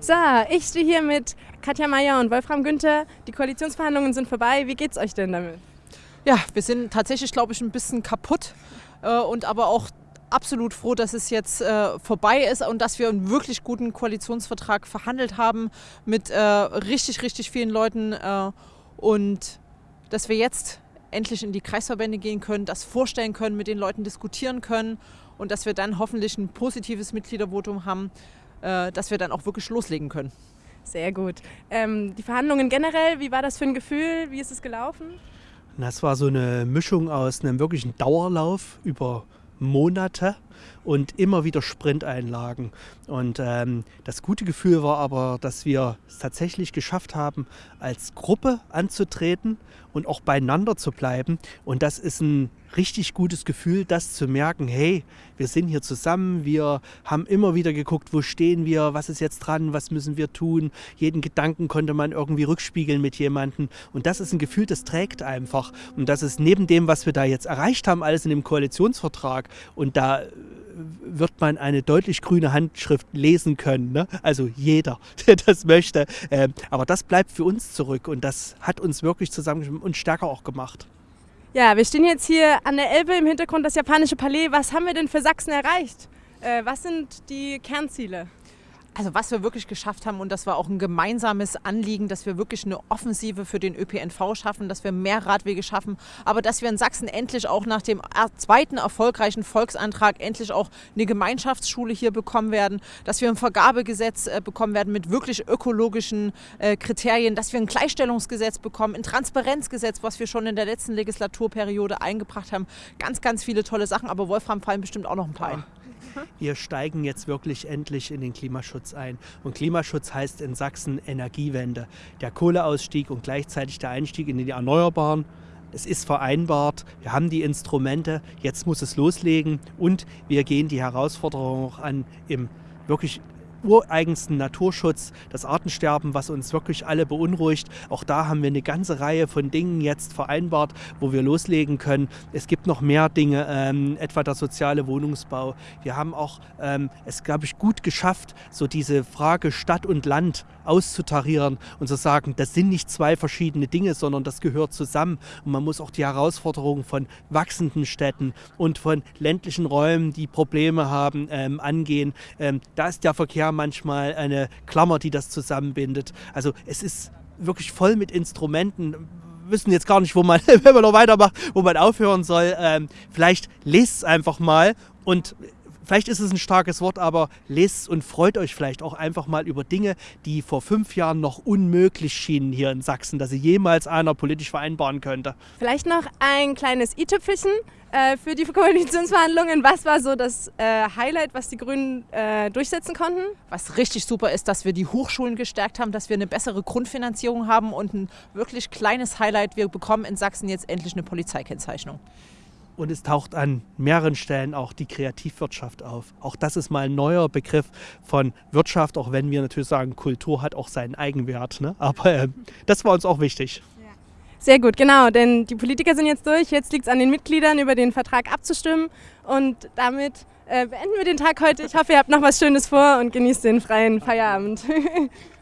So, ich stehe hier mit Katja Mayer und Wolfram Günther. Die Koalitionsverhandlungen sind vorbei. Wie geht's euch denn damit? Ja, wir sind tatsächlich, glaube ich, ein bisschen kaputt äh, und aber auch absolut froh, dass es jetzt äh, vorbei ist und dass wir einen wirklich guten Koalitionsvertrag verhandelt haben mit äh, richtig, richtig vielen Leuten äh, und dass wir jetzt endlich in die Kreisverbände gehen können, das vorstellen können, mit den Leuten diskutieren können und dass wir dann hoffentlich ein positives Mitgliedervotum haben, dass wir dann auch wirklich loslegen können. Sehr gut. Ähm, die Verhandlungen generell, wie war das für ein Gefühl? Wie ist es gelaufen? Das war so eine Mischung aus einem wirklichen Dauerlauf über Monate und immer wieder Sprinteinlagen. Und ähm, das gute Gefühl war aber, dass wir es tatsächlich geschafft haben, als Gruppe anzutreten und auch beieinander zu bleiben. Und das ist ein richtig gutes Gefühl, das zu merken, hey, wir sind hier zusammen, wir haben immer wieder geguckt, wo stehen wir, was ist jetzt dran, was müssen wir tun. Jeden Gedanken konnte man irgendwie rückspiegeln mit jemandem. Und das ist ein Gefühl, das trägt einfach. Und das ist neben dem, was wir da jetzt erreicht haben, alles in dem Koalitionsvertrag. Und da wird man eine deutlich grüne Handschrift lesen können. Ne? Also jeder, der das möchte. Ähm, aber das bleibt für uns zurück und das hat uns wirklich zusammen und stärker auch gemacht. Ja, wir stehen jetzt hier an der Elbe im Hintergrund das japanische Palais. Was haben wir denn für Sachsen erreicht? Äh, was sind die Kernziele? Also was wir wirklich geschafft haben und das war auch ein gemeinsames Anliegen, dass wir wirklich eine Offensive für den ÖPNV schaffen, dass wir mehr Radwege schaffen, aber dass wir in Sachsen endlich auch nach dem zweiten erfolgreichen Volksantrag endlich auch eine Gemeinschaftsschule hier bekommen werden, dass wir ein Vergabegesetz äh, bekommen werden mit wirklich ökologischen äh, Kriterien, dass wir ein Gleichstellungsgesetz bekommen, ein Transparenzgesetz, was wir schon in der letzten Legislaturperiode eingebracht haben. Ganz, ganz viele tolle Sachen, aber Wolfram fallen bestimmt auch noch ein paar ein. Wir steigen jetzt wirklich endlich in den Klimaschutz ein. Und Klimaschutz heißt in Sachsen Energiewende. Der Kohleausstieg und gleichzeitig der Einstieg in die Erneuerbaren. Es ist vereinbart, wir haben die Instrumente, jetzt muss es loslegen und wir gehen die Herausforderung auch an im wirklich ureigensten Naturschutz, das Artensterben, was uns wirklich alle beunruhigt. Auch da haben wir eine ganze Reihe von Dingen jetzt vereinbart, wo wir loslegen können. Es gibt noch mehr Dinge, ähm, etwa der soziale Wohnungsbau. Wir haben auch ähm, es, glaube ich, gut geschafft, so diese Frage Stadt und Land auszutarieren und zu sagen, das sind nicht zwei verschiedene Dinge, sondern das gehört zusammen. Und man muss auch die Herausforderungen von wachsenden Städten und von ländlichen Räumen, die Probleme haben, ähm, angehen. Ähm, da ist der Verkehr manchmal eine Klammer, die das zusammenbindet. Also es ist wirklich voll mit Instrumenten. Wir wissen jetzt gar nicht, wo man, wenn man noch weitermacht, wo man aufhören soll. Ähm, vielleicht lest es einfach mal und vielleicht ist es ein starkes Wort, aber lest es und freut euch vielleicht auch einfach mal über Dinge, die vor fünf Jahren noch unmöglich schienen hier in Sachsen, dass sie jemals einer politisch vereinbaren könnte. Vielleicht noch ein kleines i-Tüpfelchen äh, für die Koalitionsverhandlungen. Was war so das äh, Highlight, was die Grünen äh, durchsetzen konnten? Was richtig super ist, dass wir die Hochschulen gestärkt haben, dass wir eine bessere Grundfinanzierung haben und ein wirklich kleines Highlight, wir bekommen in Sachsen jetzt endlich eine Polizeikennzeichnung. Und es taucht an mehreren Stellen auch die Kreativwirtschaft auf. Auch das ist mal ein neuer Begriff von Wirtschaft, auch wenn wir natürlich sagen, Kultur hat auch seinen Eigenwert. Ne? Aber äh, das war uns auch wichtig. Sehr gut, genau, denn die Politiker sind jetzt durch. Jetzt liegt es an den Mitgliedern, über den Vertrag abzustimmen. Und damit äh, beenden wir den Tag heute. Ich hoffe, ihr habt noch was Schönes vor und genießt den freien Feierabend.